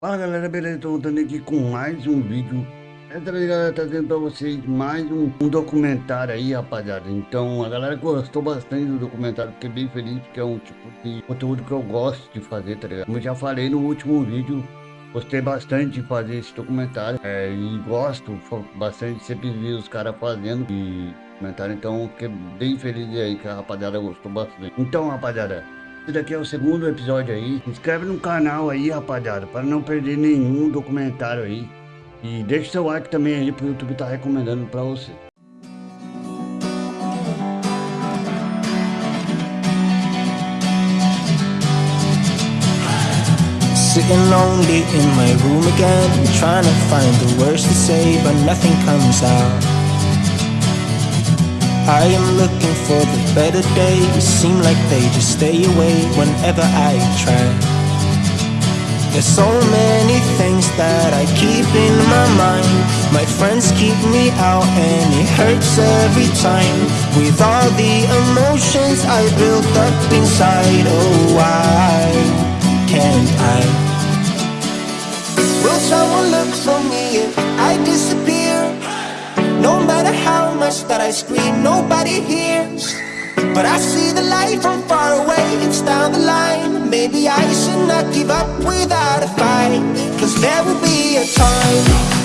Fala galera, beleza? Tô voltando aqui com mais um vídeo. Essa vez galera, trazendo pra vocês mais um, um, documentário aí rapaziada. Então a galera gostou bastante do documentário, fiquei bem feliz Porque é um tipo de conteúdo que eu gosto de fazer, tá ligado? Como eu já falei no último vídeo Gostei bastante de fazer esse documentário. É, E gosto bastante, sempre vi os caras fazendo e documentário. Então fiquei bem feliz aí que a rapaziada gostou bastante. Então rapaziada daqui é o segundo episódio aí. Inscreve no canal aí, rapaziada, para não perder nenhum documentário aí. E deixa seu like também aí, pro YouTube tá recomendando pra você. Sitting lonely in my room again Trying to find the words to say but nothing comes out I am looking for the better days Seem like they just stay away whenever I try There's so many things that I keep in my mind My friends keep me out and it hurts every time With all the emotions I built up inside Oh, why can't I? Will someone look for me if I disappear? Matter how much that I scream, nobody hears. But I see the light from far away, it's down the line. Maybe I should not give up without a fight Cause there will be a time,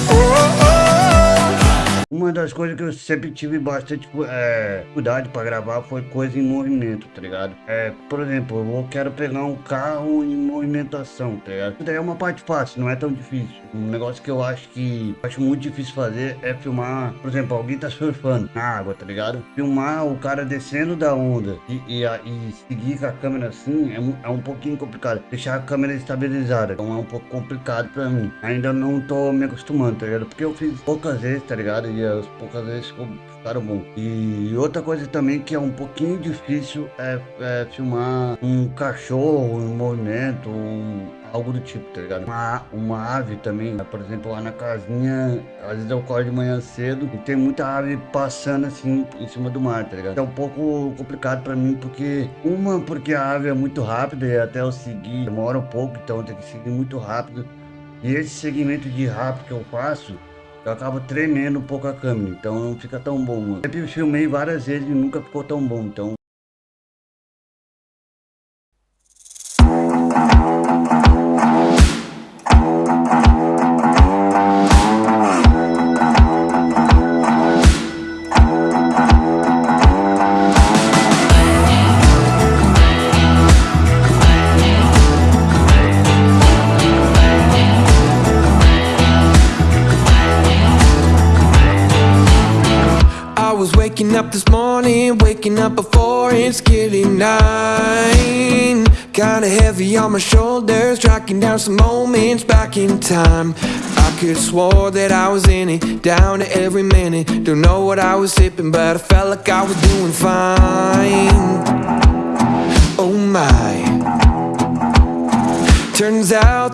uma das coisas que eu sempre tive bastante é, cuidado para gravar foi coisa em movimento, tá ligado? É, por exemplo, eu quero pegar um carro em movimentação, tá ligado? Isso daí é uma parte fácil, não é tão difícil. Um negócio que eu acho que acho muito difícil fazer é filmar, por exemplo, alguém tá surfando na água, tá ligado? Filmar o cara descendo da onda e, e, e seguir com a câmera assim é, é um pouquinho complicado. Deixar a câmera estabilizada, então é um pouco complicado pra mim. Ainda não tô me acostumando, tá ligado? Porque eu fiz poucas vezes, tá ligado? E as poucas vezes ficaram bom. E outra coisa também que é um pouquinho difícil é, é filmar um cachorro em movimento, um, algo do tipo, tá ligado? Uma, uma ave também, por exemplo, lá na casinha, às vezes eu acordo de manhã cedo e tem muita ave passando assim em cima do mar, tá ligado? É um pouco complicado pra mim porque, uma, porque a ave é muito rápida e até eu seguir demora um pouco, então tenho que seguir muito rápido. E esse segmento de rápido que eu faço, eu acabo tremendo um pouco a câmera, então não fica tão bom. Eu filmei várias vezes e nunca ficou tão bom, então Waking up this morning, waking up before it's getting nine. Kinda heavy on my shoulders, tracking down some moments back in time. I could swore that I was in it, down to every minute. Don't know what I was sipping, but I felt like I was doing fine. Oh my. Turns out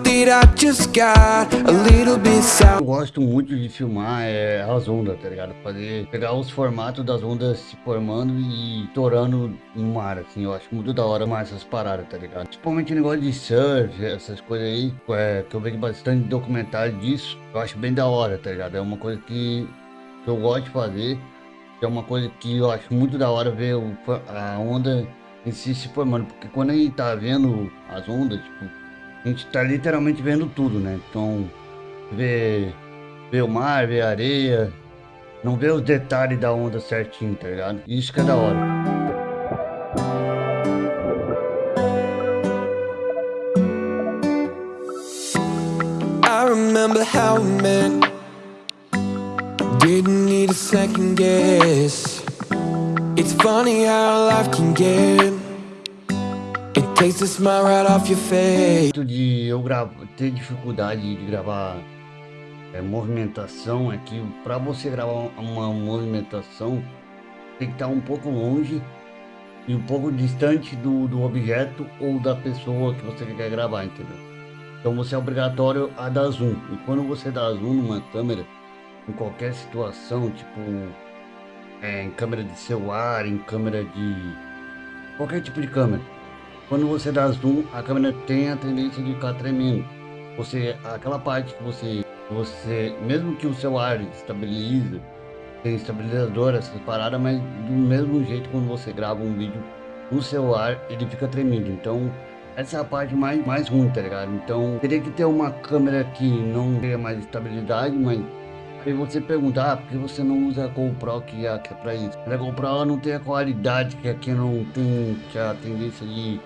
Eu gosto muito de filmar é, as ondas, tá ligado? Fazer, pegar os formatos das ondas se formando e torando no mar, assim. Eu acho muito da hora mais essas paradas, tá ligado? Principalmente negócio de surf, essas coisas aí, é, que eu vejo bastante documentário disso. Eu acho bem da hora, tá ligado? É uma coisa que, que eu gosto de fazer. É uma coisa que eu acho muito da hora ver o, a onda em si se formando. Porque quando a gente tá vendo as ondas, tipo a gente tá literalmente vendo tudo, né? Então, ver, ver o mar, ver a areia, não ver os detalhes da onda certinho, tá ligado? Isso que é da hora. Remember how we met Didn't need a second guess It's funny how life can get right. De eu gravo, ter dificuldade de gravar é, movimentação é que para você gravar uma movimentação tem que estar um pouco longe e um pouco distante do, do objeto ou da pessoa que você quer gravar, entendeu? Então você é obrigatório a dar zoom. E quando você dá zoom numa câmera, em qualquer situação, tipo é, em câmera de celular, em câmera de qualquer tipo de câmera, quando você dá zoom, a câmera tem a tendência de ficar tremendo. você, aquela parte que você, você, mesmo que o seu ar estabilize, tem estabilizador, essas paradas, mas do mesmo jeito quando você grava um vídeo no celular, ele fica tremendo. Então, essa é a parte mais, mais ruim, tá ligado? Então, teria que ter uma câmera que não tenha mais estabilidade, mas Aí você pergunta, ah, por que você não usa a GoPro que é, que é pra isso? A GoPro ela não tem a qualidade que aqui não tem, que é a tendência de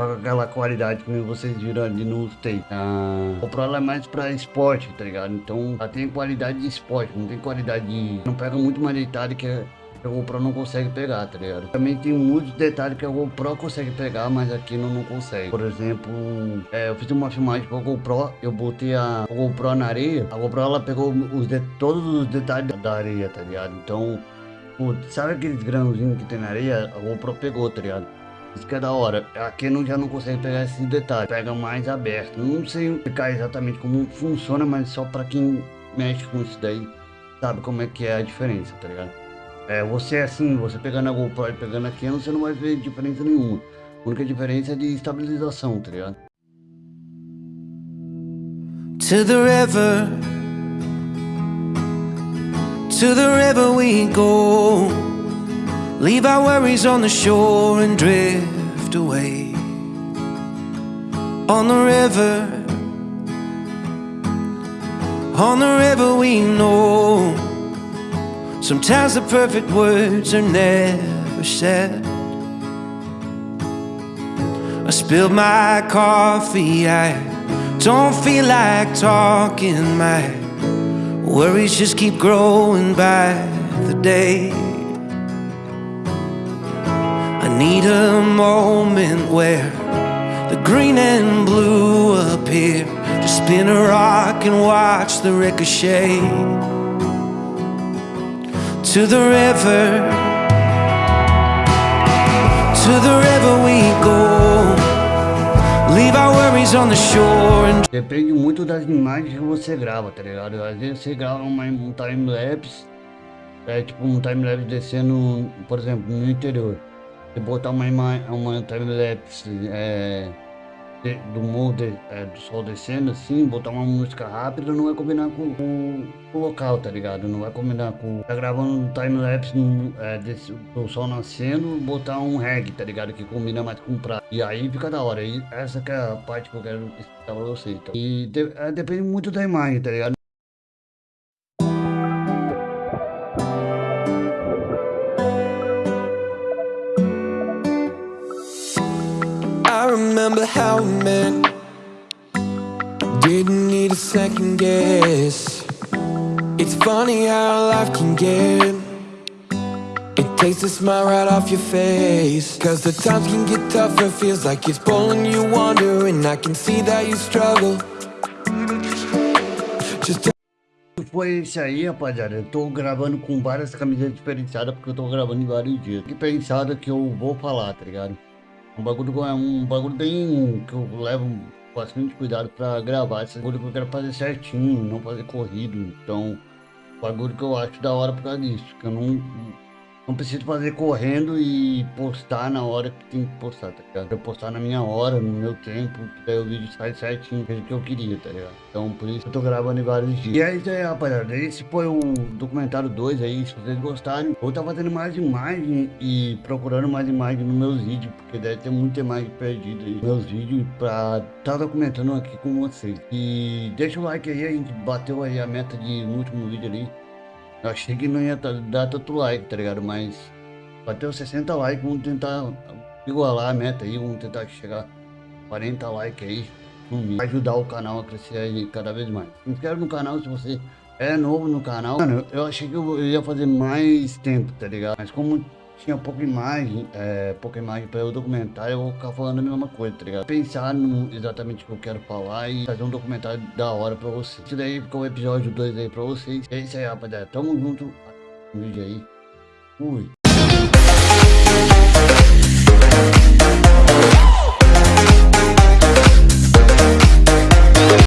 aquela qualidade que vocês viram ali no take. A GoPro ela é mais pra esporte, tá ligado? Então ela tem qualidade de esporte, não tem qualidade de... Não pega muito mais detalhe que que a GoPro não consegue pegar, tá ligado? Também tem muitos detalhes que a GoPro consegue pegar, mas aqui não, não consegue. Por exemplo, é, eu fiz uma filmagem com a GoPro, eu botei a, GoPro na areia, a GoPro ela pegou os de, todos os detalhes da areia, tá ligado? Então, sabe aqueles grãozinhos que tem na areia? A GoPro pegou, tá ligado? Isso que é da hora. Aqui não, já não consegue pegar esses detalhes. Pega mais aberto. Não sei explicar exatamente como funciona, mas só pra quem mexe com isso daí sabe como é que é a diferença, tá ligado? É, você é assim, você pegando a GoPro e pegando a Canon, você não vai ver diferença nenhuma. A única diferença é de estabilização, tá ligado? To the river To the river we go Leave our worries on the shore and drift away. On the river On the river we know. Sometimes the perfect words are never said. I spilled my coffee, I don't feel like talking. My worries just keep growing by the day need a moment where the green and blue appear To spin a rock and watch the ricochet to the river. To the river we go. Leave our worries on the shore and... Depende muito das imagens que você grava, tá ligado? Às vezes você grava uma, um time-lapse É tipo um time-lapse descendo, por exemplo, no interior Você botar uma, uma time-lapse é de, do morro de, é, do sol descendo assim, botar uma música rápida não vai combinar com, com, com, o local, tá ligado? Não vai combinar com. Tá gravando um time-lapse é, do sol nascendo, botar um reggae, tá ligado? Que combina mais com prato. E aí fica da hora. E essa que é a parte que eu quero explicar pra vocês. Então. E de, é, depende muito da imagem, tá ligado? Remember how we met Didn't need a second guess It's funny how life can get It takes a smile right off your face Cause the times can get tougher Feels like it's pulling you under And I can see that you struggle foi esse aí, rapaziada. Eu tô gravando com várias camisas diferenciadas porque eu tô gravando em vários dias. Que pensada que eu vou falar, tá ligado? Um bagulho, é um bagulho bem que eu levo bastante cuidado pra gravar. Esse bagulho que eu quero fazer certinho, não fazer corrido. Então, bagulho que eu acho da hora por causa disso. Que eu não não preciso fazer correndo e postar na hora que tem que postar, tá ligado? Eu postar na minha hora, no meu tempo, daí o vídeo sai certinho, do que eu queria, tá ligado? Então por isso eu tô gravando em vários dias. E é isso aí, rapaziada. Esse foi o documentário 2 aí, se vocês gostarem. Estar tá fazendo mais imagem e procurando mais imagem nos meus vídeos, porque deve ter muita imagem perdida aí meus vídeos pra tá documentando aqui com vocês. E deixa o like aí, a gente bateu aí a meta de no último vídeo ali. Eu achei que não ia dar tanto like, tá ligado? Mas bateu 60 likes, vamos tentar igualar a meta aí, vamos tentar chegar 40 likes aí mínimo. Ajudar o canal a crescer aí cada vez mais. Se inscreve no canal se você é novo no canal. Mano, eu achei que eu ia fazer mais tempo, tá ligado? Mas como tinha pouca imagem, é, pouca imagem para eu documentar, eu vou ficar falando a mesma coisa, tá ligado? Pensar no exatamente o que eu quero falar e fazer um documentário da hora pra vocês. Isso daí ficou o episódio 2 aí pra vocês. É isso aí, rapaziada. Tamo junto no vídeo aí. Fui.